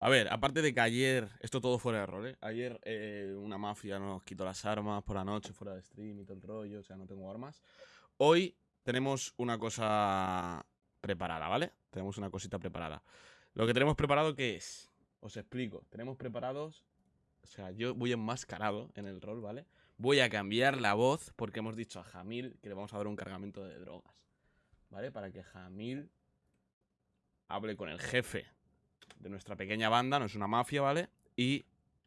A ver, aparte de que ayer, esto todo fuera de rol, ¿eh? Ayer eh, una mafia nos quitó las armas por la noche, fuera de stream y todo el rollo, o sea, no tengo armas. Hoy tenemos una cosa preparada, ¿vale? Tenemos una cosita preparada. Lo que tenemos preparado, ¿qué es? Os explico. Tenemos preparados, o sea, yo voy enmascarado en el rol, ¿vale? Voy a cambiar la voz porque hemos dicho a Jamil que le vamos a dar un cargamento de drogas, ¿vale? Para que Jamil hable con el jefe de nuestra pequeña banda, no es una mafia, ¿vale? Y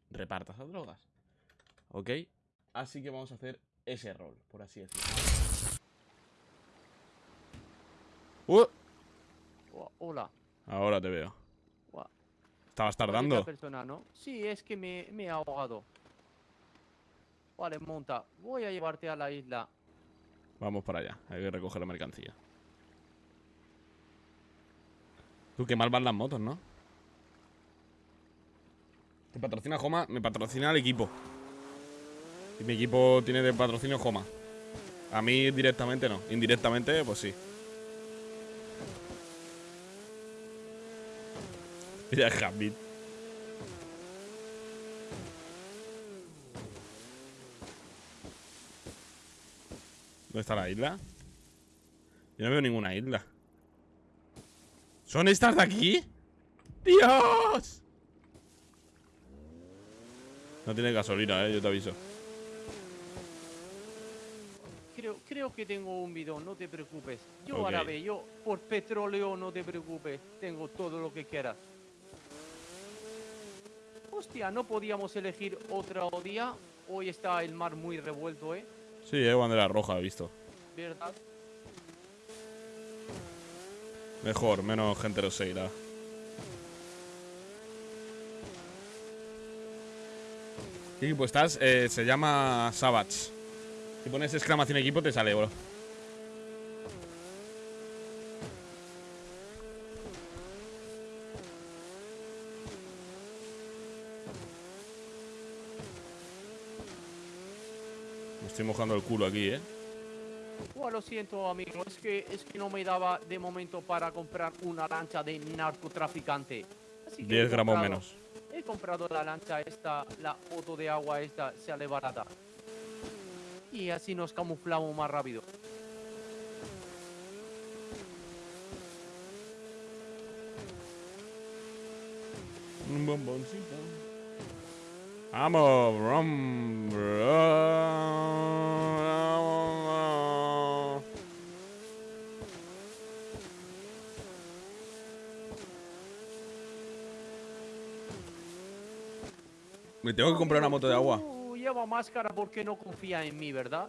reparta esas drogas. ¿Ok? Así que vamos a hacer ese rol, por así decirlo. ¡Uh! Hola. Ahora te veo. Estabas tardando. persona, ¿no? Sí, es que me, me he ahogado. Vale, monta. Voy a llevarte a la isla. Vamos para allá. Hay que recoger la mercancía. Tú, qué mal van las motos, ¿no? Te patrocina Joma, me patrocina el equipo. Y mi equipo tiene de patrocinio Joma. A mí directamente no. Indirectamente, pues sí. Mira, Hamid. ¿Dónde está la isla? Yo no veo ninguna isla. ¿Son estas de aquí? ¡Dios! No tiene gasolina, eh, yo te aviso. Creo, creo que tengo un bidón, no te preocupes. Yo Ok. ahora ve, yo por petróleo no te preocupes. Tengo todo lo que quieras. Hostia, no podíamos elegir otro día. Hoy está el mar muy revuelto, ¿eh? Sí, eh, bandera roja, he visto. ¿Verdad? Mejor, menos gente lo seguirá. ¿Qué equipo estás? Eh, se llama Savage. Si pones exclamación equipo te sale, bro. Me estoy mojando el culo aquí, eh. Bueno, lo siento, amigo. Es que, es que no me daba de momento para comprar una lancha de narcotraficante. Así que he 10 gramos menos. He comprado la lancha esta, la foto de agua esta, sale barata. Y así nos camuflamos más rápido. Un bomboncito. Vamos, brum, brum. Me tengo que comprar una moto de agua. Tú lleva máscara porque no confía en mí, ¿verdad?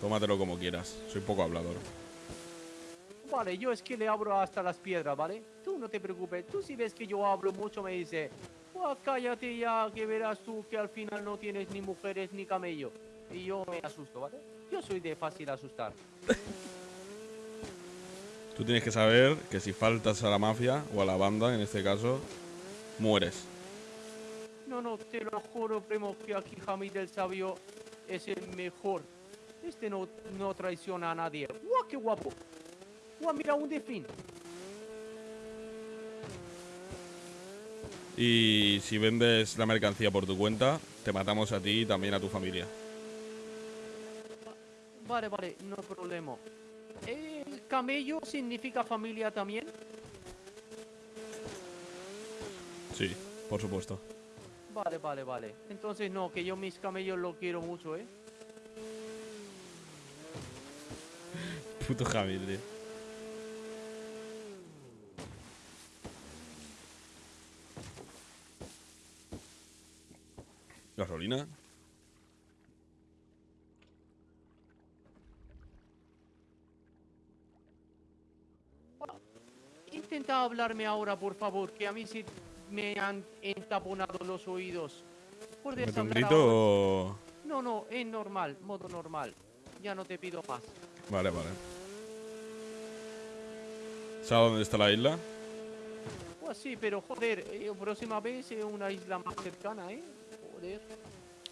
Tómatelo como quieras. Soy poco hablador. Vale, yo es que le abro hasta las piedras, ¿vale? Tú no te preocupes. Tú si ves que yo hablo mucho me dice, "Buah, cállate ya, que verás tú que al final no tienes ni mujeres ni camello. Y yo me asusto, ¿vale? Yo soy de fácil asustar. Tú tienes que saber que si faltas a la mafia, o a la banda en este caso, mueres. No, no, te lo juro, primo, que aquí Hamid el Sabio es el mejor. Este no, no traiciona a nadie. ¡Guau, qué guapo! ¡Guau, mira un delfín! Y si vendes la mercancía por tu cuenta, te matamos a ti y también a tu familia. Vale, vale, no problema. ¿El camello significa familia también? Sí, por supuesto. Vale, vale, vale. Entonces no, que yo mis camellos los quiero mucho, ¿eh? Puto Jamil, tío. ¿Gasolina? Intenta hablarme ahora, por favor, que a mí sí me han entaponado los oídos. ¿Puedes ¿Mete un hablar grito ahora? o...? No, no, es normal, modo normal. Ya no te pido más. Vale, vale. ¿Sabes dónde está la isla? Pues sí, pero joder, eh, próxima vez es una isla más cercana, ¿eh? Joder.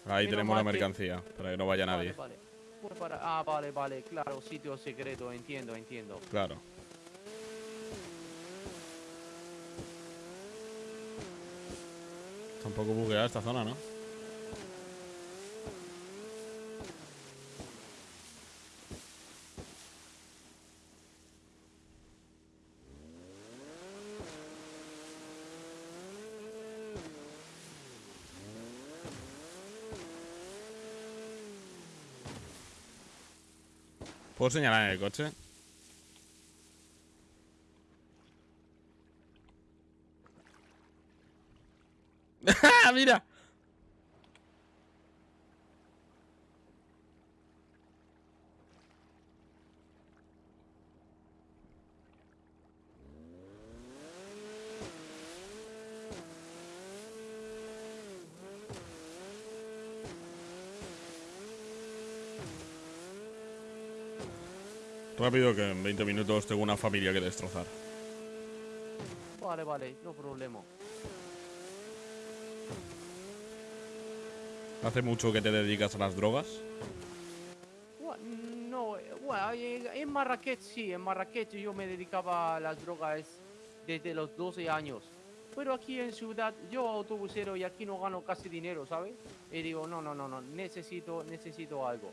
Ahí Menos tenemos la que- mercancía, para que no vaya nadie. Vale. Pues para- Ah, vale, vale, claro, sitio secreto, entiendo, entiendo. Claro. Un poco bugueada esta zona, ¿no? ¿Puedo señalar en el coche? ¡Ah, ¡Mira! Rápido que en 20 minutos tengo una familia que destrozar. Vale, vale, no problema. ¿Hace mucho que te dedicas a las drogas? No, en Marrakech sí, en Marrakech yo me dedicaba a las drogas desde los 12 años. Pero aquí en ciudad, yo autobusero y aquí no gano casi dinero, ¿sabes? Y digo, no, no, no, no, necesito, necesito algo.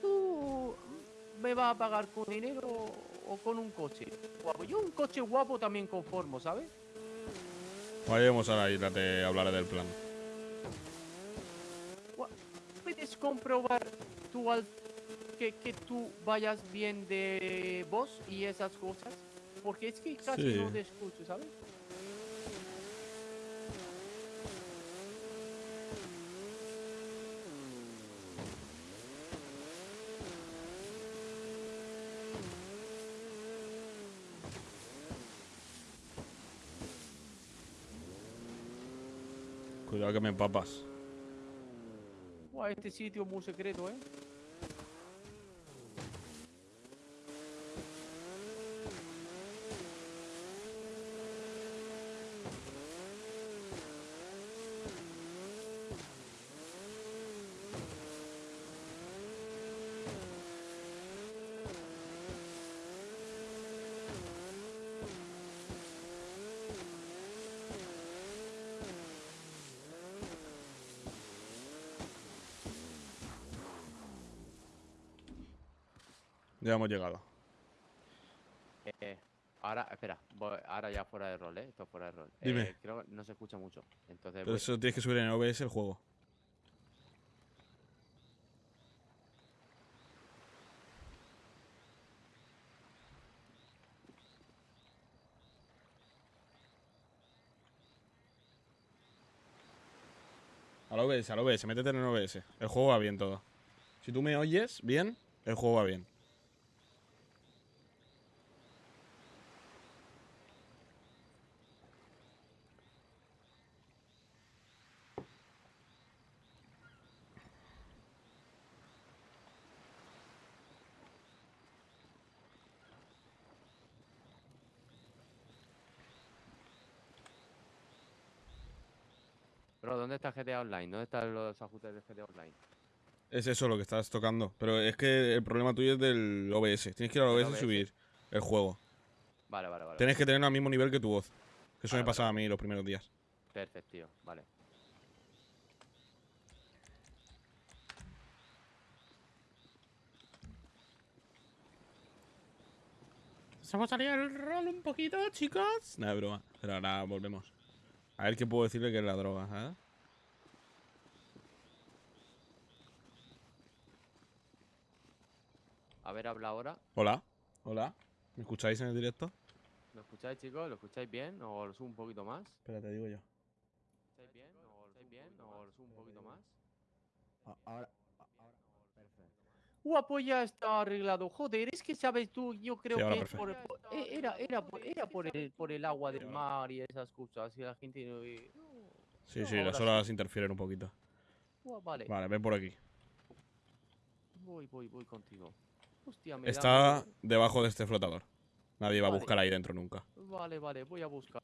¿Tú me vas a pagar con dinero o con un coche? Guapo, yo un coche guapo también conformo, ¿sabes? Vayamos a la isla, te hablaré del plan. ¿Puedes comprobar tú al- que, que tú vayas bien de voz y esas cosas? Porque es que casi Sí. no te escucho, ¿sabes? Cuidado que me empapas. Guau, este sitio es muy secreto, ¿eh? Ya hemos llegado. Eh, ahora, espera, voy- ahora ya fuera de rol, ¿eh? Esto fuera de rol. Dime. Eh, creo que no se escucha mucho. Entonces, Pero voy- eso tienes que subir en OBS el juego. Al OBS, al OBS, métete en el OBS. El juego va bien todo. Si tú me oyes bien, el juego va bien. Pero ¿dónde está GTA Online? ¿Dónde están los ajustes de GTA Online? Es eso lo que estás tocando. Pero es que el problema tuyo es del OBS. Tienes que ir al OBS y subir el juego. Vale, vale, vale. Tienes que tener al mismo nivel que tu voz. Que eso Vale, me vale, pasaba a mí los primeros días. Perfecto, tío. Vale. Vamos a salir el rol un poquito, chicos. Nada, de broma. Pero ahora volvemos. A ver qué puedo decirle que es la droga, ¿eh? A ver, habla ahora. Hola. Hola. ¿Me escucháis en el directo? ¿Lo escucháis, chicos? ¿Lo escucháis bien? ¿O lo subo un poquito más? Espera, te digo yo. ¿Lo escucháis bien? ¿O lo escucháis bien? ¿O lo subo un poquito más? Ahora, Guapo, ya está arreglado. Joder, es que sabes tú, yo creo Sí, que es perfecto. por, por- eh, era, era, por, era por, el, por el agua del mar y esas cosas. Y la gente. no- eh, Sí, No, sí, las horas interfieren un poquito. Vale, Vale, ven por aquí. voy, voy, voy contigo. Hostia, me da Está debajo de este flotador. Nadie va a buscar ahí dentro nunca. Vale, vale, voy a buscar.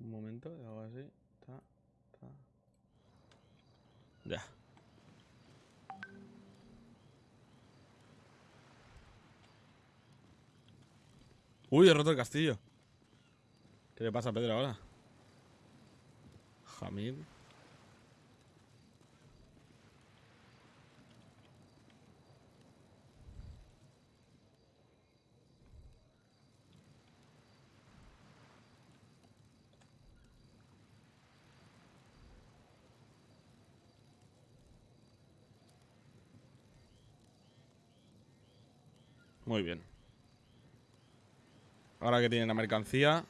Un momento, hago así. Ta, ta, Ya. Uy, he roto el castillo. ¿Qué le pasa a Pedro ahora? Jamil. Muy bien. Ahora que tienen la mercancía,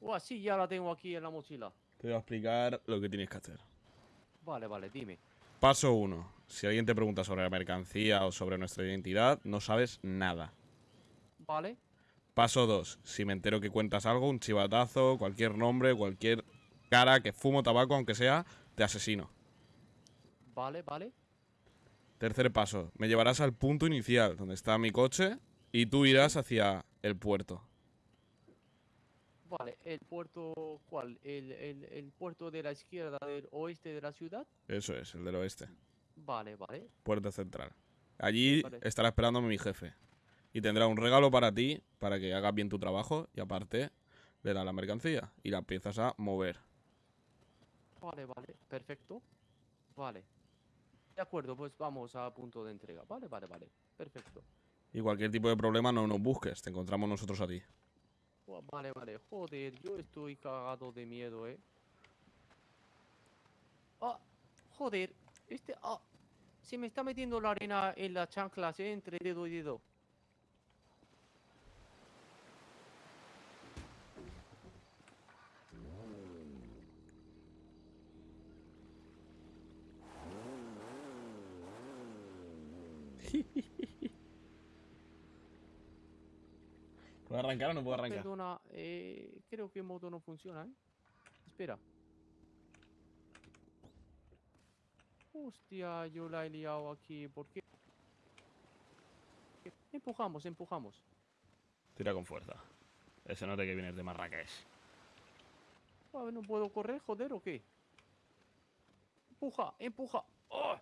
Oh, ya la tengo aquí en la mochila. te voy a explicar lo que tienes que hacer. Vale, vale, dime. Paso 1. Si alguien te pregunta sobre la mercancía o sobre nuestra identidad, no sabes nada. Vale, Paso 2. Si me entero que cuentas algo, un chivatazo, cualquier nombre, cualquier cara que fumo tabaco, aunque sea, te asesino. vale, vale. Tercer paso. Me llevarás al punto inicial, donde está mi coche, y tú irás hacia el puerto. Vale, el puerto, ¿cuál? El, el, el puerto de la izquierda del oeste de la ciudad. Eso es, el del oeste. Vale, vale. Puerto central. Allí Vale. estará esperándome mi jefe. Y tendrá un regalo para ti, para que hagas bien tu trabajo, y aparte le da la mercancía y la empiezas a mover. Vale, vale, perfecto. Vale. De acuerdo, pues vamos a punto de entrega. Vale, vale, vale. Perfecto. Y cualquier tipo de problema no nos busques, te encontramos nosotros a ti. Vale, vale. Joder, yo estoy cagado de miedo, eh. Ah, joder. Este, ah. Se me está metiendo la arena en las chanclas, eh, entre dedo y dedo. ¿Puedo arrancar o no puedo arrancar? Perdona, eh, creo que el modo no funciona, ¿eh? Espera. Hostia, yo la he liado aquí. ¿Por qué? Empujamos, empujamos. Tira con fuerza. Ese note que vienes de Marrakech. Ah, ¿No puedo correr, joder, o qué? Empuja, empuja. ¡Oh!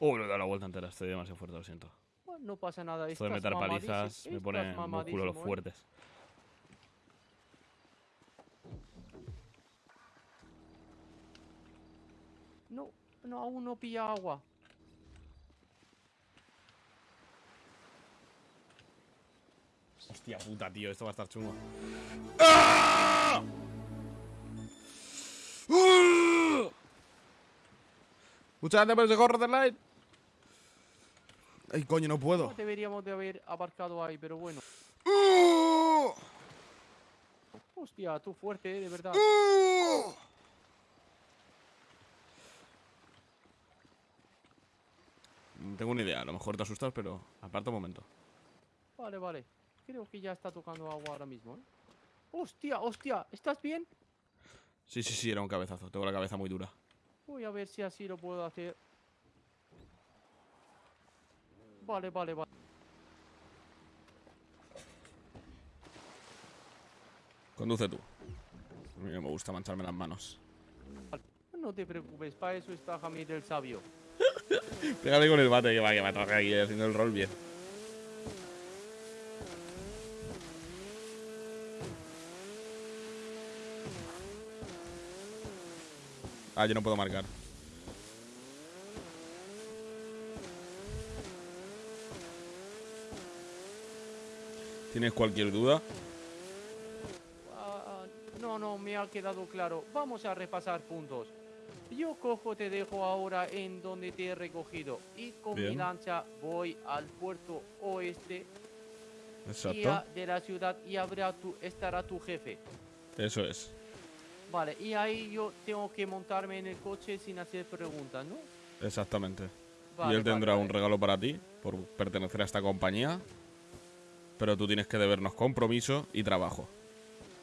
Uh, le he dado la vuelta entera, estoy demasiado fuerte, lo siento. Bueno, no pasa nada. Esto de meter palizas me pone músculos mamadísimo, ¿eh? fuertes. No, no, aún no pilla agua. Hostia puta, tío, esto va a estar chungo. Muchas gracias por ese gorro de light. Ay, coño, no puedo. No deberíamos de haber abarcado ahí, pero bueno. ¡Ah! Hostia, tú fuerte, eh, de verdad. ¡Ah! Mm, Tengo una idea, a lo mejor te asustas, pero aparta un momento. Vale, vale. Creo que ya está tocando agua ahora mismo, ¿eh? Hostia, hostia, ¿estás bien? Sí, sí, sí, era un cabezazo. Tengo la cabeza muy dura. Voy a ver si así lo puedo hacer. Vale, vale, vale. Conduce tú. A mí no me gusta mancharme las manos. No te preocupes, para eso está Jamil el Sabio. Pégale con el bate que va, que va a trabajar aquí haciendo el rol bien. Ah, yo no puedo marcar. ¿Tienes cualquier duda? Ah, no, no, me ha quedado claro. Vamos a repasar puntos. Yo cojo, te dejo ahora en donde te he recogido. Y con mi lancha voy al puerto oeste Exacto. de la ciudad y habrá tu, estará tu jefe. Eso es. Vale, y ahí yo tengo que montarme en el coche sin hacer preguntas, ¿no? Exactamente. Vale, y él vale, tendrá un vale. regalo para ti por pertenecer a esta compañía. Pero tú tienes que debernos compromiso y trabajo.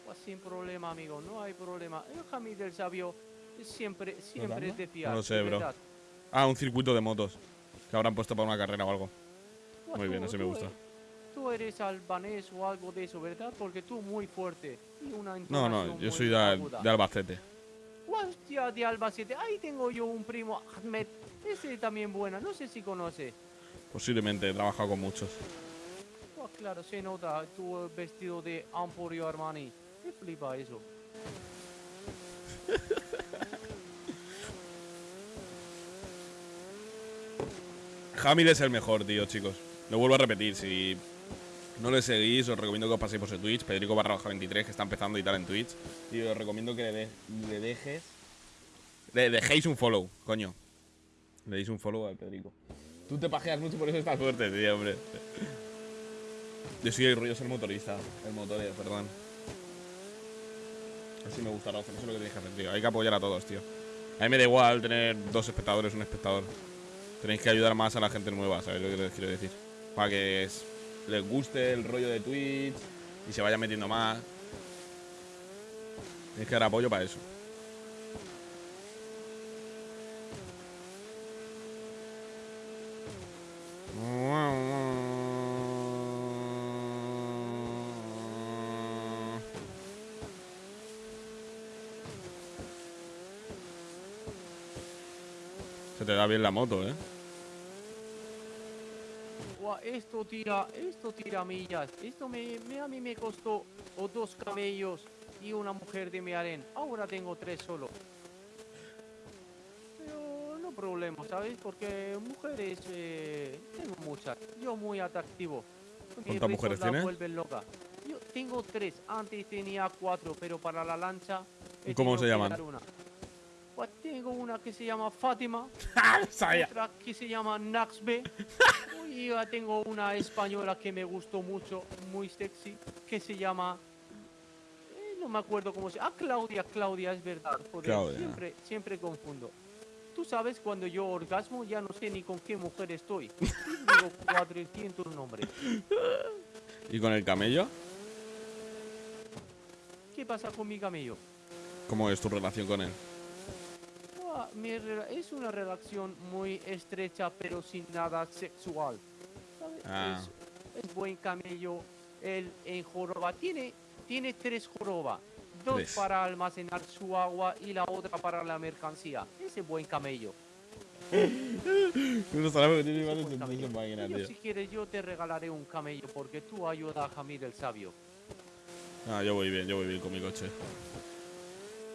Pues sin problema, amigo, no hay problema. El Jamil del Sabio siempre, siempre es de fiar. No lo sé, bro. verdad. Ah, un circuito de motos. Que habrán puesto para una carrera o algo. Pues Muy bien, tú- ese me gusta. e- Tú eres albanés o algo de eso, ¿verdad? Porque tú muy fuerte. Y una No, no, yo soy de, de Albacete. Hostia, de Albacete. Ahí tengo yo un primo, Ahmed. Ese también buena, no sé si conoce. Posiblemente, he trabajado con muchos. Pues claro, se nota tu vestido de Emporio Armani. Me flipa eso. Hamid es el mejor, tío, chicos. Lo vuelvo a repetir, si no le seguís, os recomiendo que os paséis por su Twitch, Pedrico barra baja 23, que está empezando y tal en Twitch. Y os recomiendo que le, de- dejes. Dejéis un follow, coño. Le deis un follow al Pedrico. Tú te pajeas mucho, por eso estás fuerte, tío, hombre. Yo soy el rollo ser motorista. El motorero, perdón. Así me gusta, Rafa. Eso es lo que tienes que hacer, tío. Hay que apoyar a todos, tío. A mí me da igual tener dos espectadores, un espectador. Tenéis que ayudar más a la gente nueva, ¿sabes lo que les quiero decir? Para que es- les guste el rollo de Twitch y se vaya metiendo más. Tienes que dar apoyo para eso. Se te da bien la moto, ¿eh? Esto tira, esto tira millas. Esto me, me- a mí me costó o dos camellos y una mujer de mi aren. Ahora tengo tres solo. Pero no problema, ¿sabes? Porque mujeres eh, tengo muchas. Yo muy atractivo. ¿Cuántas mujeres tienes? vuelven loca. Yo tengo tres. Antes tenía cuatro, pero para la lancha. he ¿Y cómo se llaman? Una. Pues tengo una que se llama Fátima Sabía. otra que se llama Naxbe. y ya tengo una española que me gustó mucho, muy sexy, que se llama... eh, no me acuerdo cómo se llama. Ah, Claudia, Claudia, es verdad. joder, Claudia. Siempre, siempre confundo. Tú sabes, cuando yo orgasmo ya no sé ni con qué mujer estoy. Digo 400 nombres. ¿Y con el camello? ¿Qué pasa con mi camello? ¿Cómo es tu relación con él? Es una relación muy estrecha, pero sin nada sexual. ¿sabes? Ah. Es, es buen camello. Él en joroba tiene, tiene tres jorobas. Dos para almacenar su agua y la otra para la mercancía. Ese buen camello. No sabemos que tiene ese más de buen 800 camello. máquinas, Y yo, tío. si quieres, yo te regalaré un camello porque tú ayudas a Jamir el sabio. Ah, yo voy bien, yo voy bien con mi coche.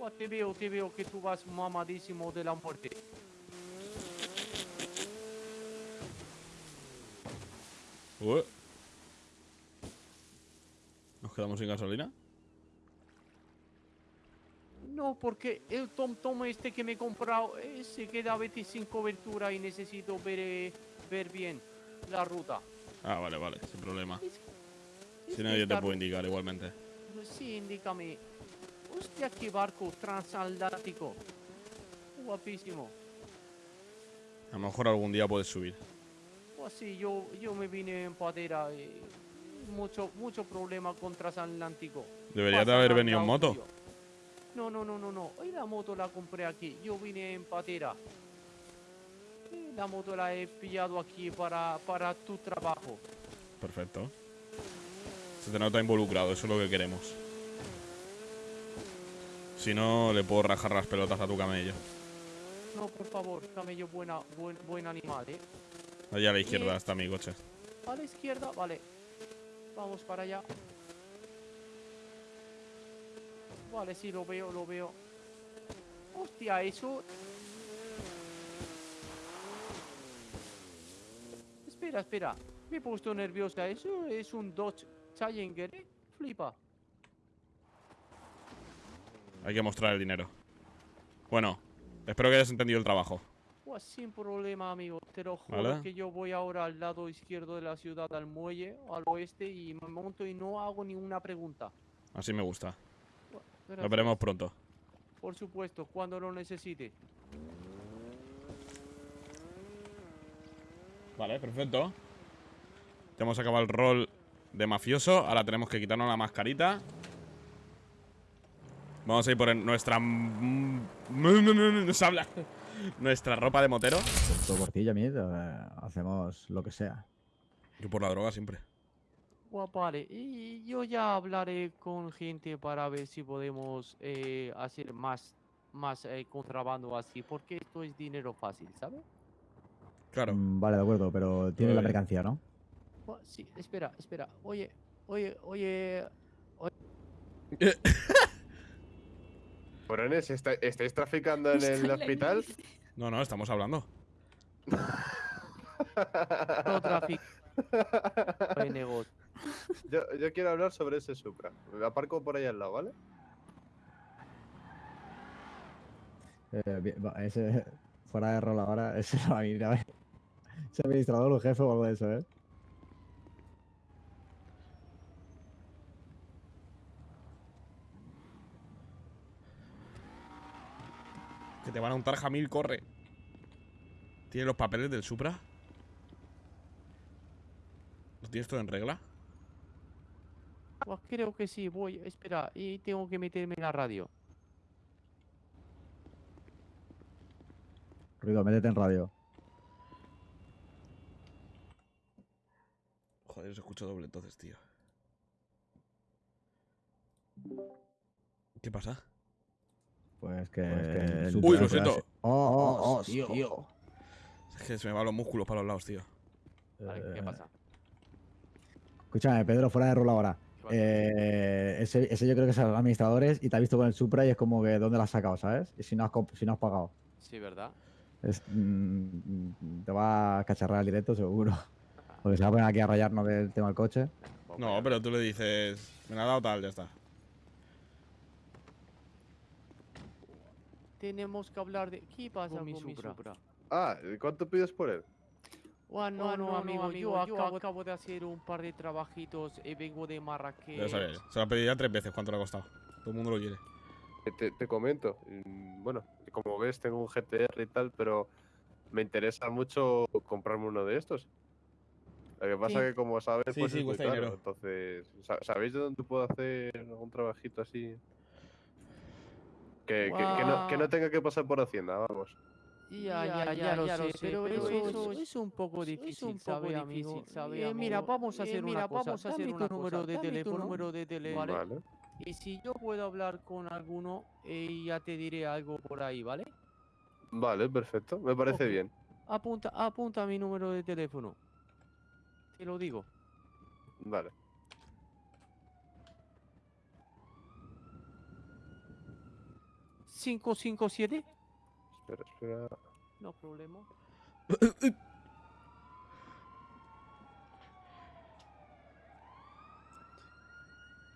Buah, te veo, te veo que tú vas mamadísimo de la muerte. Ué. ¿Nos quedamos sin gasolina? No, porque el Tom Tom este que me he comprado eh, se queda a veces sin cobertura y necesito ver, eh, ver bien la ruta. Ah, vale, vale, sin problema. Es- es Si no, que yo te ru- indicar igualmente. Sí, indícame. Hostia, qué barco transatlántico. Guapísimo. A lo mejor algún día puedes subir. Pues sí, yo, yo me vine en patera. eh, mucho, mucho problema con transatlántico. Deberías de haber venido en moto. tuyo. No, no, no, no, no. Hoy la moto la compré aquí. Yo vine en patera. Eh, La moto la he pillado aquí para, para tu trabajo. Perfecto. Se te nota involucrado, eso es lo que queremos. Si no, le puedo rajar las pelotas a tu camello. No, por favor, camello buena, buen, buen animal, ¿eh? Allá a la izquierda está mi coche. A la izquierda, vale. Vamos para allá. Vale, sí, lo veo, lo veo. Hostia, eso... Espera, espera. Me he puesto nerviosa. Eso es un Dodge Challenger, ¿eh? Flipa. Hay que mostrar el dinero. Bueno, espero que hayas entendido el trabajo. Pues sin problema, amigo. Te lo juro Vale. que yo voy ahora al lado izquierdo de la ciudad, al muelle, al oeste, y me monto y no hago ninguna pregunta. Así me gusta. Bueno, Nos veremos pronto. Por supuesto, cuando lo necesite. Vale, perfecto. Ya hemos acabado el rol de mafioso. Ahora tenemos que quitarnos la mascarita. Vamos a ir por nuestra... No, no, no, no, no se habla. Nuestra ropa de motero. Todo por ti, Yamid. eh, hacemos lo que sea. Yo por la droga siempre. Bueno, vale, y yo ya hablaré con gente para ver si podemos eh, hacer más más eh, contrabando así, porque esto es dinero fácil, ¿sabes? Claro. Mm, Vale, de acuerdo, pero tiene la mercancía, ¿no? Sí, espera, espera. Oye, oye, oye. Cabrones, ¿está- ¿estáis traficando en el hospital? No, no, estamos hablando. No tráfico de negocio. yo, yo quiero hablar sobre ese Supra. Me aparco por ahí al lado, ¿vale? Eh, bien, va, ese, fuera de rol ahora, ese no va a venir a ver. Ese administrador o jefe o algo de eso, ¿eh? Que te van a untar Jamil, corre. ¿Tienes los papeles del Supra? ¿Lo tienes todo en regla? Pues creo que sí, voy. Espera, y tengo que meterme en la radio. Ruido, métete en radio. Joder, se escucha doble entonces, tío. ¿Qué pasa? Pues que. que el el Uy, lo siento. Oh, oh, oh, tío. Es que se me van los músculos para los lados, tío. Vale, ¿Qué Eh, pasa? Escúchame, Pedro, fuera de rol ahora. Eh, ese, ese yo creo que es el administradores y te ha visto con el Supra y es como que ¿dónde lo has sacado, sabes? Y si no has, si no has pagado. Sí, ¿verdad? Es, mm, te va a cacharrar el directo seguro. Porque se va a poner aquí a rayarnos del tema del coche. Pues No, vaya. pero tú le dices, me la ha dado tal, ya está. Tenemos que hablar de. ¿Qué pasa con mi Supra? Ah, ¿y ¿cuánto pides por él? Ah, no, Ah, no, no, amigo, no, yo, amigo, yo acabo, acabo de hacer un par de trabajitos y vengo de Marrakech. Ya sabes, se lo ha pedido ya tres veces cuánto le ha costado. Todo el mundo lo quiere. Eh, Te, te comento. mm, Bueno, como ves, tengo un GTR y tal, pero me interesa mucho comprarme uno de estos. Lo que pasa Sí. que, como sabes, Sí, pues sí, es muy caro. Entonces, sa- ¿sabéis de dónde puedo hacer un trabajito así? Que, que- que no, que no tenga que pasar por Hacienda, vamos. Ya, ya, ya, lo sé, pero eso, eso es un poco difícil, ¿sabe, amigo? Eh, mira, vamos a hacer una cosa. Vamos a hacer un número de teléfono, número de teléfono, ¿vale? Vale. Y si yo puedo hablar con alguno, eh, ya te diré algo por ahí, ¿vale? Vale, perfecto. Me parece bien. Apunta, apunta mi número de teléfono. Te lo digo. Vale. ¿557? Espera, espera. No problema.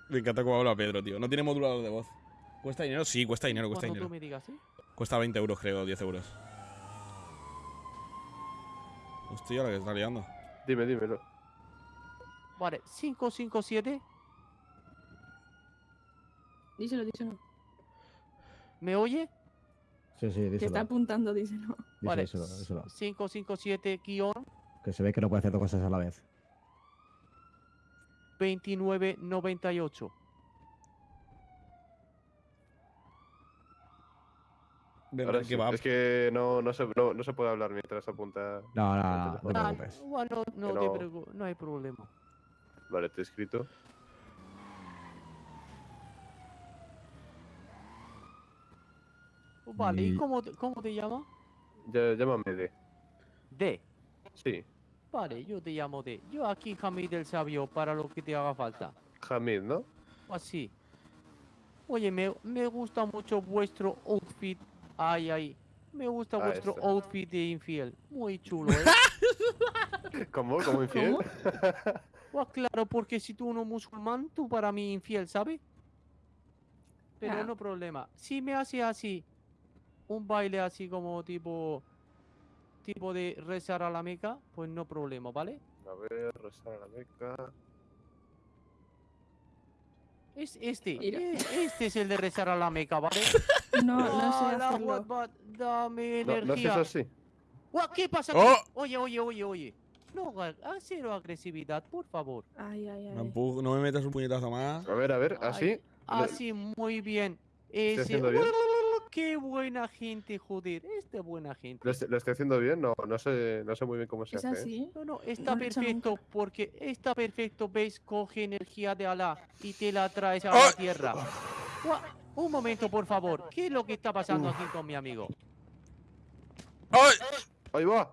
Me encanta cómo habla Pedro, tío. No tiene modulador de voz. ¿Cuesta dinero? Sí, cuesta dinero, cuesta Cuando dinero. tú me digas, ¿sí? Cuesta 20 euros, creo, 10 euros. Hostia, la que está liando. Dime, dímelo. Vale, 557. Díselo, díselo. ¿Me oye? Sí, sí, Te está díselo. apuntando, díselo. Vale, díselo, díselo. 557 guion Que se ve que no puede hacer dos cosas a la vez. 2998. Ahora que sí, va. Es que no, no, se, no, no se puede hablar mientras apunta. No, no, no, no, te Ah, preocupes. no, Que te no- no hay problema. Vale, te he escrito. Vale, ¿y Y- cómo, te- cómo te llamas? Llámame D. D. Sí, Vale, yo te llamo D. Yo aquí, Hamid el Sabio, para lo que te haga falta. Hamid, ¿no? Así. Oye, me, me gusta mucho vuestro outfit. Ay, ay. Me gusta Ah, vuestro outfit de infiel. Muy chulo, ¿eh? ¿Cómo? ¿Cómo infiel? Pues claro, porque si tú no musulmán, tú para mí infiel, ¿sabes? Pero Ah. no problema. Si me hace así, un baile así como tipo, tipo de rezar a la meca, pues no problema, ¿vale? A ver, rezar a la Meca. Es este, eh, este es el de rezar a la meca, ¿vale? No, no sé hacerlo. Akbar, dame No, no haces energía. así. Guau, ¿Qué pasa? ¡Oh! Oye, oye, oye, oye. No, cero agresividad, por favor. Ay, ay, No, ay. no me metas un puñetazo más. A ver, a ver, Ay, así. Así, muy bien. Ese- haciendo bien? Qué buena gente, joder. Esta buena gente. ¿Lo, est- lo estoy haciendo bien? No, no sé, no sé muy bien cómo se Es hace. ¿eh? así. No, no, está No perfecto porque está perfecto, ¿ves? Coge energía de Alá y te la traes a ¡Ah! la tierra. Guau, Un momento, por favor. ¿Qué es lo que está pasando aquí con mi amigo? ¡Ay! ¡Ahí va!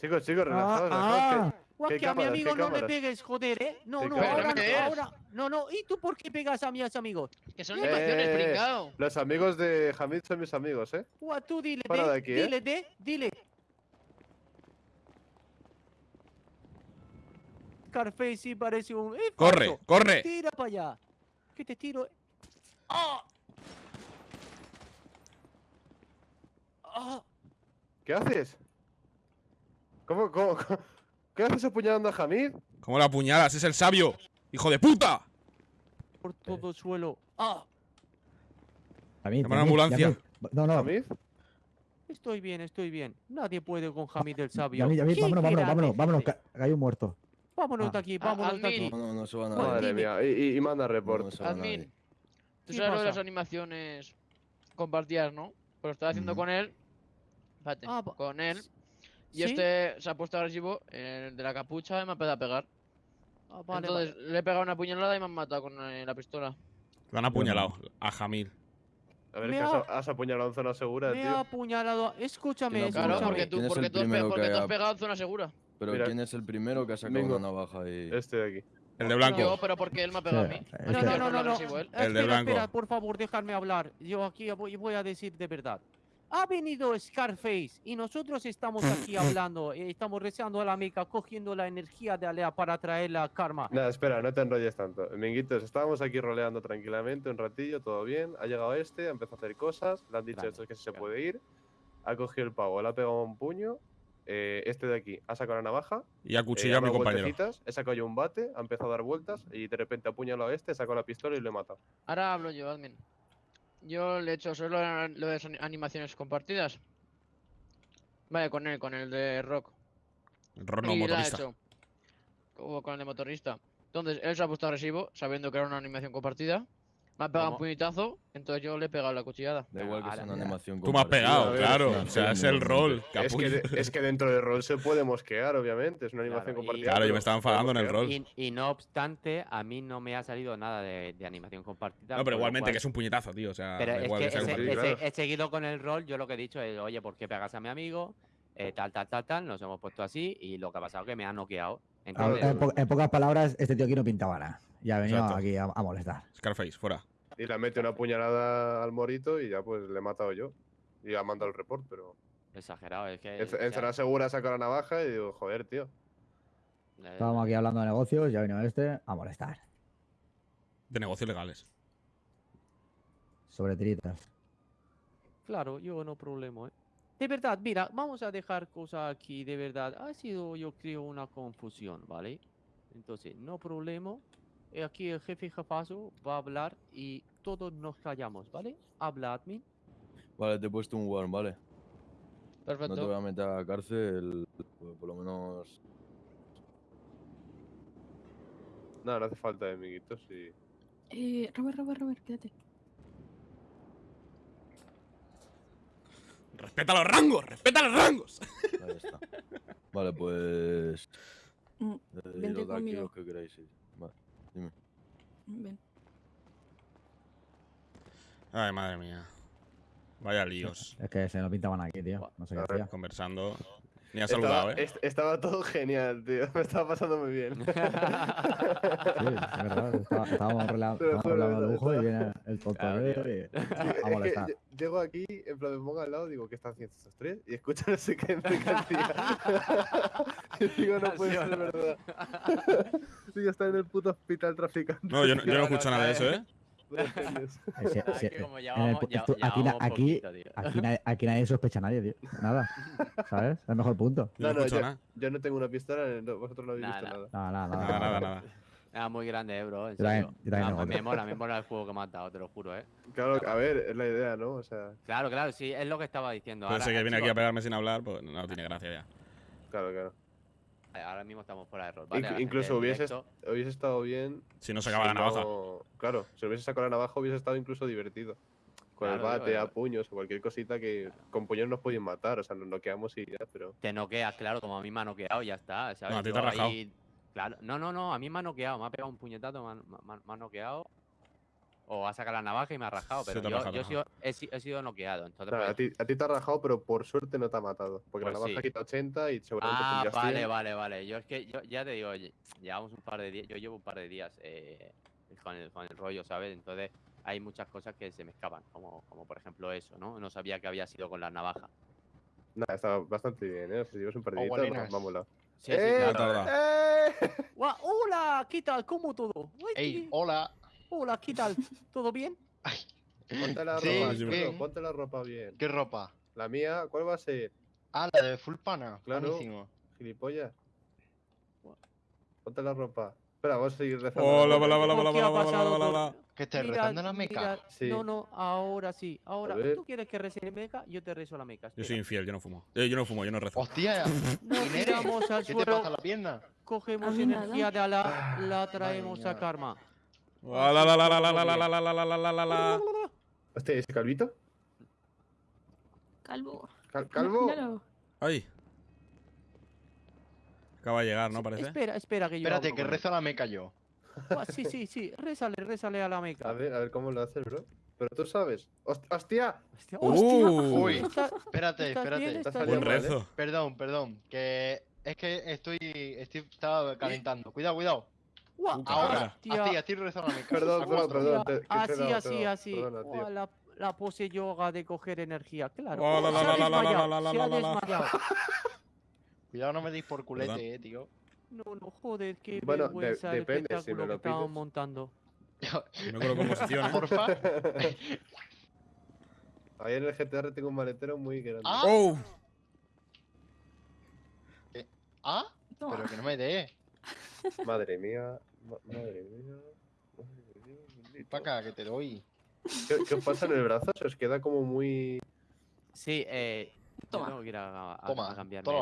Chicos, chicos, relajados, relajados. ah, Guau, ¿Qué que a mi amigo no le cámaras? pegues, joder, ¿eh? No, ¿Qué no, ahora no, ahora. No, no. ¿Y tú por qué pegas a mis amigos? Que son Eh, animaciones, eh, eh. que los amigos de Hamid son mis amigos, ¿eh? Guau, tú dile, de, de aquí, ¿eh? dile, de, dile. Scarface sí parece un... ¡Eh, ¡Corre! falso! ¡Corre! Tira para allá. Que te tiro. ¡Ah! ¡Ah! ¿Qué haces? ¿Cómo, cómo, cómo- ¿Qué haces apuñalando a Hamid? ¿Cómo la apuñalas? ¡Es el sabio! ¡Hijo de puta! Por todo el suelo. ¡Ah! a mí, Llama a la a mí, ambulancia. a mí. No, no, ¿Hamid? Estoy bien, estoy bien. Nadie puede con Hamid el sabio. a mí, a mí, ¡Qué vámonos, vámonos, vámonos, vámonos, que hay un muerto. Vámonos Ah. de aquí, Ah, vámonos de aquí. No, no, no se va a Bueno, nadie. Madre mía, y, y- y manda No, report. no se va Admin, tú ¿Qué sabes lo de las animaciones compartidas, ¿no? Pues lo estaba haciendo Ujú. con él. Espérate, Ah, con él. Y ¿Sí? este se ha puesto agresivo, el de la capucha, y me ha empezado a pegar. Ah, vale, Entonces le he pegado una puñalada y me han matado con eh, la pistola. Lo han apuñalado a Jamil. A ver, que ha- has, has apuñalado en zona segura, Me ha tío. apuñalado. Escúchame, ¿Quién ha Claro, apuñalado? porque escúchame. tú, ¿Quién es porque tú, pe- porque que tú has ha- pegado en zona segura. Pero Mira, ¿quién es el primero que ha sacado vengo. una navaja ahí? Este de aquí. El de blanco. Yo, pero porque él me ha pegado a mí. es No, No, no, no. El de Espera, blanco. espera, por favor, déjame hablar. Yo aquí voy, voy a decir de verdad. Ha venido Scarface y nosotros estamos aquí hablando, eh, estamos rezando a la Meca, cogiendo la energía de Alea para traer la karma. Nada, espera, no te enrolles tanto. Minguitos, estábamos aquí roleando tranquilamente un ratillo, todo bien. Ha llegado este, ha empezado a hacer cosas, le han dicho estos que se puede ir. Ha cogido el pavo, le ha pegado un puño. eh, este de aquí ha sacado la navaja. Y ha eh, cuchillado ha a mi compañero. He sacado yo un bate, ha empezado a dar vueltas y de repente ha apuñalado a este, ha sacado la pistola y lo he matado. Ahora hablo yo, admin. Yo le he hecho solo lo de animaciones compartidas. Vale, con él, con el de rock. Y la he motorista. hecho. Como con el de motorista. Entonces, él se ha puesto agresivo, sabiendo que era una animación compartida. Me ha pegado un puñetazo, entonces yo le he pegado la cuchillada. Da igual que sea una animación Tú me has pegado, ver, claro. O sea, es el rol. Es que, es que dentro del rol se puede mosquear, obviamente. Es una Claro, animación y- compartida. Claro, yo me estaba enfadando en el rol. Y, y no obstante, a mí no me ha salido nada de, de animación compartida. No, pero igualmente cual- que es un puñetazo, tío. O sea, Pero da es igual que que sea he, ese- sí, he- seguido con el rol, yo lo que he dicho es, oye, ¿por qué pegas a mi amigo? Eh, tal, tal, tal, tal, nos hemos puesto así y lo que ha pasado es que me ha noqueado. En, po- en pocas palabras, este tío aquí no pintaba nada. Y ha venido Exacto. aquí a, a molestar. Scarface, fuera. Y le mete una puñalada al morito y ya pues le he matado yo. Y ha mandado el report, pero. exagerado, es que... En, en zona segura saco la navaja y digo, joder, tío. Estábamos aquí hablando de negocios y ha venido este a molestar. De negocios legales. Sobre tiritas. Claro, yo no problema, ¿eh? De verdad, mira, vamos a dejar cosas aquí, de verdad. Ha sido, yo creo, una confusión, ¿vale? Entonces, no problema. Eh, Aquí el jefe jefazo va a hablar y todos nos callamos, ¿vale? Habla, admin. Vale, te he puesto un warn, ¿vale? Perfecto. No te voy a meter a la cárcel, pues, por lo menos... No, no hace falta de amiguitos y. Eh, Robert, Robert, Robert, quédate. ¡Respeta los rangos! ¡Respeta los rangos! Ahí está. Vale, pues... Mm, eh, vente conmigo. los que queráis ir. Ven. Ay, madre mía. Vaya líos. Es que se no pintaban aquí, tío. No sé qué hacía. Conversando. Ni ha Estaba, saludado, ¿eh? est- estaba todo genial, tío. Me estaba pasando muy bien. Sí, es verdad. estaba- Estábamos hablando, de estaba- lujo y viene el tontorero y a molestar. lle- llego aquí, en plan me pongo al lado, digo, ¿qué están haciendo estos tres? Y escucho no sé qué mercancía. y digo, no puede ser verdad. digo, está en el puto hospital traficando. No, yo no, yo no No, escucho no, nada de eso. ¿eh? Aquí, nadie, sospecha a nadie, tío. Nada. ¿Sabes? Es el mejor punto. Yo no, No, yo, no tengo una pistola, no- vosotros no habéis Nada, visto nada. Nada, nada, Nada, nada, nada. Ah, muy grande, eh, bro. En Yo también- serio. yo también Ah, me mola, me mola el juego que me has dado, te lo juro, eh. Claro, a ver, es la idea, ¿no? O sea, Claro, claro, sí, es lo que estaba diciendo. Pero Ahora, ese que viene aquí a pegarme sin hablar, pues no tiene gracia ya. claro, claro. Eh, Ahora mismo estamos fuera de rol, ¿vale? Incluso hubiese, directo, hubiese estado bien. Si no se acaba la si navaja. no- Claro, si hubiese sacado la navaja hubiese estado incluso divertido. Con el Claro, bate, a puños o cualquier cosita que con puños nos podían matar, o sea, nos noqueamos y ya, pero. Te noqueas, claro, como a mí me ha noqueado, ya está, ¿sabes? a ti te Yo ha rajado. ahí- Claro, no, no, no, a mí me ha noqueado, me ha pegado un puñetazo, me ha, me ha- me ha noqueado. O ha sacado la navaja y me ha rajado, pero yo, he, sido, he, he sido noqueado. Entonces, pues- a, ti, a ti te ha rajado, pero por suerte no te ha matado. Porque Pues la navaja sí. quita 80 y seguramente Ah, vale, 100. vale, vale. Yo es que yo ya te digo, lle- llevamos un par de días, yo llevo un par de días eh, con, el, con el rollo, ¿sabes? Entonces hay muchas cosas que se me escapan, como, como por ejemplo eso, ¿no? No sabía que había sido con la navaja. Nada, está bastante bien, ¿eh? Si llevas un par de días, Gualinas. vámonos. Sí, sí, ¡Eh! claro. ¡Eh! Hola, ¿qué tal? ¿Cómo todo? Ey, hola. Hola, ¿qué tal? ¿Todo bien? Ponte la Sí, ropa, ponte la ropa bien. ¿Qué ropa? La mía, ¿cuál va a ser? Ah, la de full pana. Claro. Buenísimo. Gilipollas. Ponte la ropa. Espera, vamos a seguir rezando. Hola, la hola, hola, ¿Por hola, hola, hola, hola, hola. Que te Mira, rezando la meca. mira, Sí. No, no, ahora sí. Ahora. ¿tú quieres que rece la meca? Yo te rezo la meca. Yo soy infiel, yo no fumo. Eh, yo no fumo, yo no rezo. Hostia, Nos tiramos al ¿qué te suelo, pasa la pierna? cogemos A mí nada. energía de Alá, la Madre traemos a. Karma. ¿Este es calvito? Calvo. ¿Calvo? Míralo. Ahí. Acaba de llegar, ¿no? Parece. Espera, espera, que yo. Espérate, que reza la meca yo. Sí, sí, sí. Rézale, rézale a la meca. A ver, a ver cómo lo haces, bro. Pero tú sabes. ¡Hostia! ¡Hostia! Uh, ¡Uy! espérate, espérate. Está Buen rezo. Perdón, perdón. Que es que estoy, estoy estaba calentando. Cuidado, cuidado. Uah, ahora, tía. Ah, así, así rezame. Perdón, perdón, perdón. Así, así, así. La, la, pose yoga de coger energía, claro. Cuidado, no me deis por culete, ¿Verdad? eh, tío. No, no, joder, qué bueno, vergüenza de, depende, el si que estábamos montando. me coloco en posición. Porfa. Ahí en el GTR tengo un maletero muy grande. ¿Ah? Oh. Eh, ¿Ah? No. Pero que no me dé. Madre mía. ma- madre mía. Madre mía, bendito. Pa' acá, que te doy. ¿Qué, ¿Qué os pasa en el brazo? Se os queda como muy. Sí, eh. Toma. tengo que ir a, a- a Toma,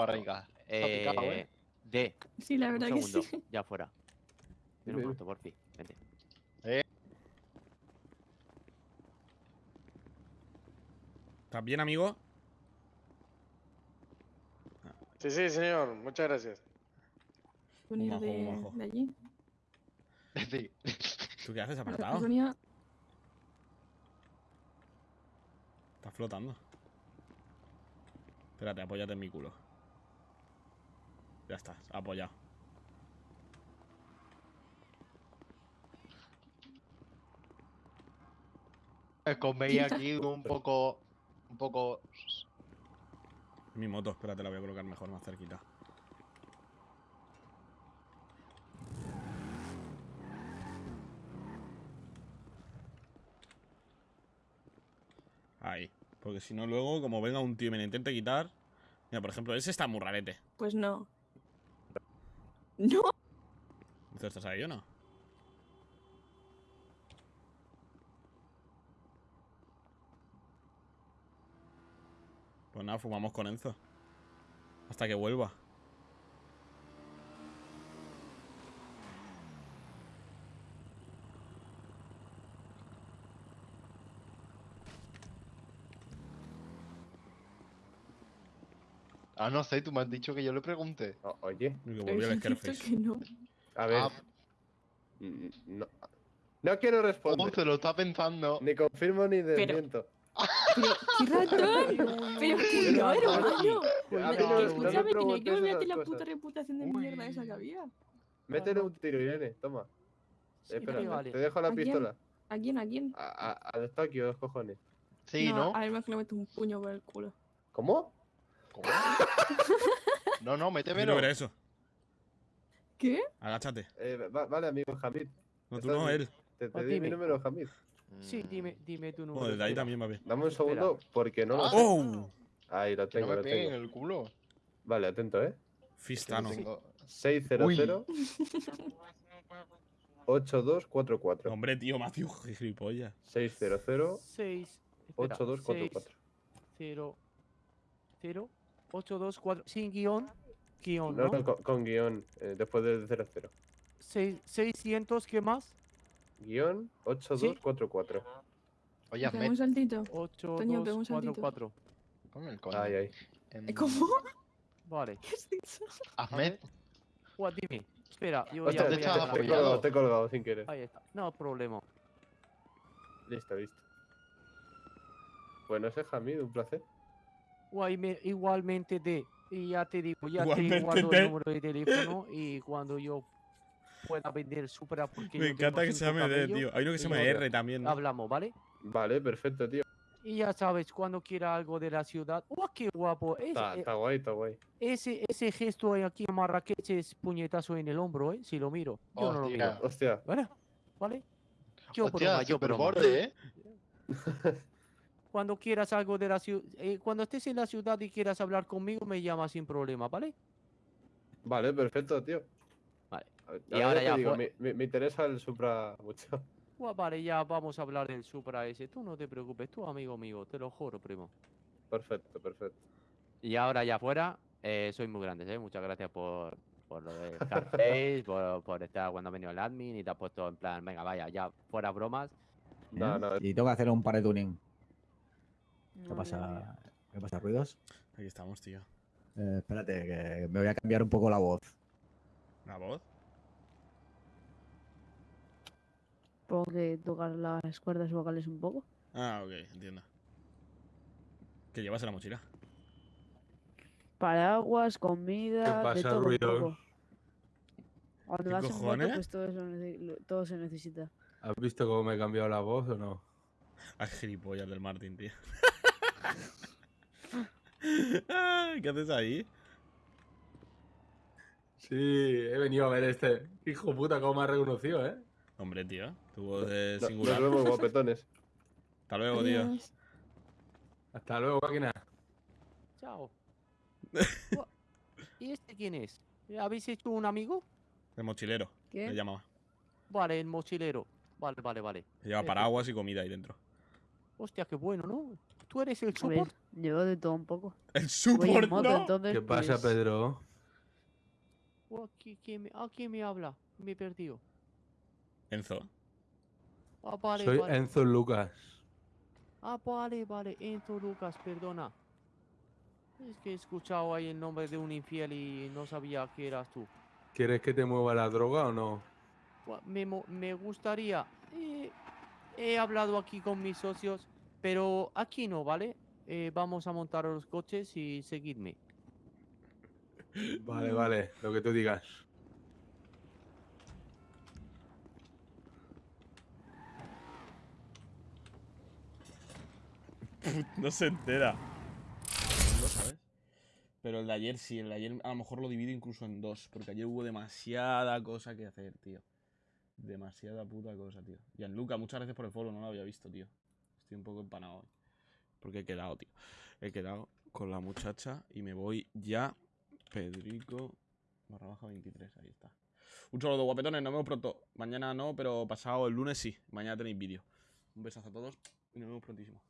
esto. barriga. picado, Eh, ¿eh? D, Sí, la un verdad que segundo, sí. ya fuera. Ven un momento, por fin, vente. ¿Estás bien, amigo? Sí, sí, señor. Muchas gracias. Venir de, de allí. Sí. ¿Tú qué haces Pues apartado? venía Estás flotando. Espérate, apóyate en mi culo. Ya está, apoyado. Es con veía aquí un poco. Un poco. Mi moto, espérate, la voy a colocar mejor, más cerquita. Ahí. Porque si no, luego, como venga un tío y me intente quitar. Mira, por ejemplo, ese está muy rarete. Pues no. No. ¿Tú estás ahí o no? Pues nada, fumamos con Enzo. Hasta que vuelva. Ah, no sé, tú me has dicho que yo le pregunte. O- oye, Y que Pero volvió el es cierto Scarface. que no. a ver. Ah, mm, No, no quiero oh, responder. se lo está pensando. Ni confirmo ni desmiento. Pero, qué ratón. Pero que no, hermano. Escúchame, tenía que olvidarte la puta reputación de mierda esa que había. Métele un tiro, Irene, toma. Sí, Espera, te dejo la pistola. ¿A quién? ¿A quién? A- a- Al Tokio, los cojones. Sí, ¿no? A ver, más que le meto un puño por el culo. ¿Cómo? ¿Cómo? No, no, Quiero métemelo. ver eso. ¿Qué? Agáchate. Eh, va- vale, amigo Hamid. No, tú no, él. Te, te Ah, di mi dime. número, Hamid. Sí, dime, dime tu número. Bueno, desde ahí espera. también va bien. Dame un segundo porque no lo Ah. sé. ¡Oh! Ahí lo Que no tengo, me lo peguen en tengo. el culo. Vale, atento, ¿eh? Fistano. tengo- 600 8244. Hombre, tío, Matthew, gilipollas. 600 Seis. espera, 8244. seis, Cero. Cero. Ocho, dos, cuatro. Sin guion. Guión, No, ¿no? no, con, con guion, eh, después del 00. Seis, 600, ¿qué más? Guión 8244. Oye, Pega hazme. un saltito. 8, Toño, 2, pega un 4, saltito. 4. Ponme el coño. Ay, ay. Em, ¿Cómo? Vale. ¿Qué has dicho? Hazme. Guau, dime. Espera, yo Ostras, ya te, voy te- a estaba te he colgado, te he colgado sin querer. Ahí está. No problema. Listo, listo. Bueno, ese es Hamid, un placer. Igualmente de. Y ya te digo, ya Igualmente te guardo de. el número de teléfono y cuando yo pueda vender Supra porque Me yo encanta que se llame D, tío. Hay uno que se llama R también. ¿no? Hablamos, ¿vale? Vale, perfecto, tío. Y ya sabes, cuando quiera algo de la ciudad. ¡Oh, qué guapo! Es- Está, eh, está guay, está guay. ese, ese gesto ahí aquí en Marrakech es puñetazo en el hombro, ¿eh? Si lo miro. Yo no lo miro. Hostia. Hostia, ¿Vale? ¿Vale? Yo Hostia, broma, yo super broma. borde, ¿eh? Cuando quieras algo de la ciudad, cuando estés en la ciudad y quieras hablar conmigo, me llamas sin problema, ¿vale? vale, perfecto, tío. Vale. Ver, Y ahora ya digo, me, me- me interesa el Supra mucho. Vale, ya vamos a hablar del Supra ese. Tú no te preocupes, tú amigo mío, te lo juro, primo. Perfecto, perfecto. Y ahora ya fuera, eh, soy muy grande, ¿eh? Muchas gracias por, por lo de Scarface, por, por estar cuando ha venido el admin y te has puesto en plan, venga, vaya, ya, fuera bromas. No, ¿eh? no, Y tengo que hacer un par de tuning. ¿Qué pasa? ¿Qué pasa, ruidos? Aquí estamos, tío. Eh, espérate, que me voy a cambiar un poco la voz. ¿La voz? Supongo que tocar las cuerdas vocales un poco. Ah, ok, entiendo. ¿Qué llevas en la mochila? Paraguas, comida, de pasa, todo un ruidos? poco. Cuando ¿Qué vas en moto, cojones? pues todo, eso todo se necesita. ¿Has visto cómo me he cambiado la voz o no? Ay, gilipollas del Martín, tío. ¿Qué haces ahí? Sí, he venido a ver este. Hijo puta, cómo me ha reconocido, ¿eh? Hombre, tío. Tu voz es No- singular. Nos vemos, guapetones. Hasta luego, tío. Hasta luego, máquina. Chao. ¿Y este quién es? ¿Habéis hecho un amigo? El mochilero. ¿Qué? Le llamaba. Vale, el mochilero. Vale, vale, vale. Lleva Eh, paraguas y comida ahí dentro. Hostia, qué bueno, ¿no? ¿Tú eres el ver, support? llevo de todo un poco. El support, moto, no. entonces. ¿Qué pasa, pues, Pedro? Buah, ¿qui- quién me- ¿A quién me habla? Me he perdido. Enzo. Ah, vale, Soy vale. Enzo Lucas. Ah, vale, vale. Enzo Lucas, perdona. Es que he escuchado ahí el nombre de un infiel y no sabía que eras tú. ¿Quieres que te mueva la droga o no? Me gustaría. eh, he hablado aquí con mis socios, pero aquí no, ¿vale? Eh, vamos a montar los coches y seguidme. Vale, vale, lo que tú digas. No se entera. ¿Lo sabes? Pero el de ayer sí, el de ayer a lo mejor lo divido incluso en dos, porque ayer hubo demasiada cosa que hacer, tío. Demasiada puta cosa, tío. Gianluca, muchas gracias por el follow, no lo había visto, tío. Estoy un poco empanado hoy. Porque he quedado, tío. He quedado con la muchacha y me voy ya. Pedrico barra baja 23, ahí está. Un saludo, guapetones, nos vemos pronto. Mañana no, pero pasado el lunes sí. Mañana tenéis vídeo. Un besazo a todos y nos vemos prontísimo.